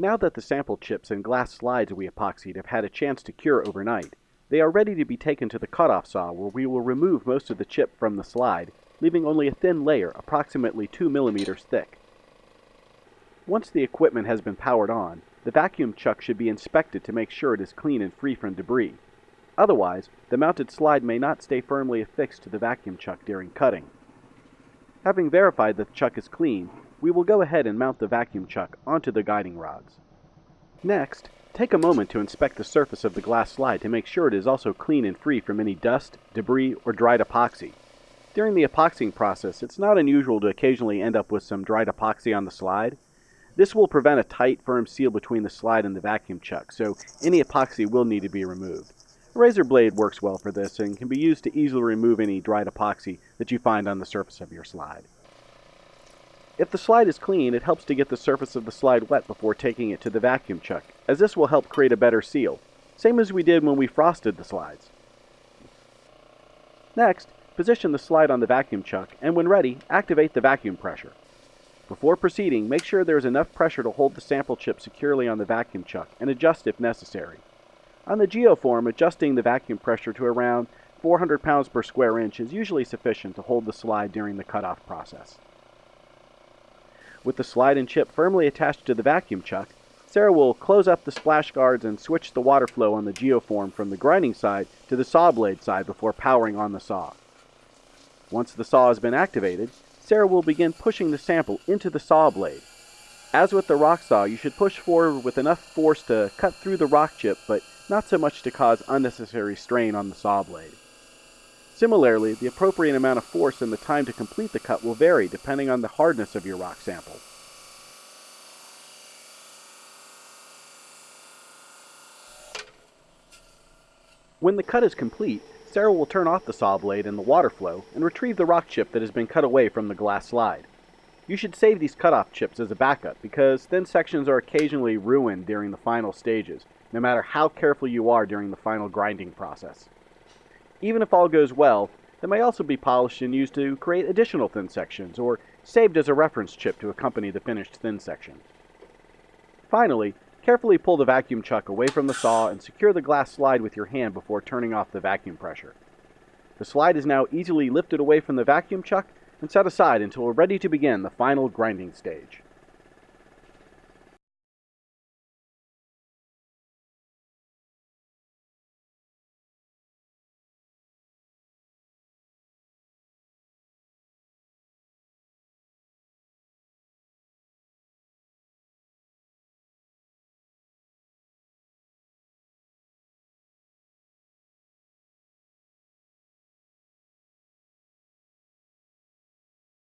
Now that the sample chips and glass slides we epoxied have had a chance to cure overnight, they are ready to be taken to the cutoff saw where we will remove most of the chip from the slide, leaving only a thin layer approximately 2 millimeters thick. Once the equipment has been powered on, the vacuum chuck should be inspected to make sure it is clean and free from debris. Otherwise, the mounted slide may not stay firmly affixed to the vacuum chuck during cutting. Having verified that the chuck is clean, we will go ahead and mount the vacuum chuck onto the guiding rods. Next, take a moment to inspect the surface of the glass slide to make sure it is also clean and free from any dust, debris, or dried epoxy. During the epoxying process, it's not unusual to occasionally end up with some dried epoxy on the slide. This will prevent a tight, firm seal between the slide and the vacuum chuck, so any epoxy will need to be removed. A razor blade works well for this and can be used to easily remove any dried epoxy that you find on the surface of your slide. If the slide is clean, it helps to get the surface of the slide wet before taking it to the vacuum chuck, as this will help create a better seal, same as we did when we frosted the slides. Next, position the slide on the vacuum chuck, and when ready, activate the vacuum pressure. Before proceeding, make sure there is enough pressure to hold the sample chip securely on the vacuum chuck, and adjust if necessary. On the Geoform, adjusting the vacuum pressure to around 400 pounds per square inch is usually sufficient to hold the slide during the cutoff process. With the slide and chip firmly attached to the vacuum chuck, Sarah will close up the splash guards and switch the water flow on the geoform from the grinding side to the saw blade side before powering on the saw. Once the saw has been activated, Sarah will begin pushing the sample into the saw blade. As with the rock saw, you should push forward with enough force to cut through the rock chip, but not so much to cause unnecessary strain on the saw blade. Similarly, the appropriate amount of force and the time to complete the cut will vary depending on the hardness of your rock sample. When the cut is complete, Sarah will turn off the saw blade and the water flow and retrieve the rock chip that has been cut away from the glass slide. You should save these cutoff chips as a backup because thin sections are occasionally ruined during the final stages, no matter how careful you are during the final grinding process. Even if all goes well, they may also be polished and used to create additional thin sections, or saved as a reference chip to accompany the finished thin section. Finally, carefully pull the vacuum chuck away from the saw and secure the glass slide with your hand before turning off the vacuum pressure. The slide is now easily lifted away from the vacuum chuck and set aside until we're ready to begin the final grinding stage.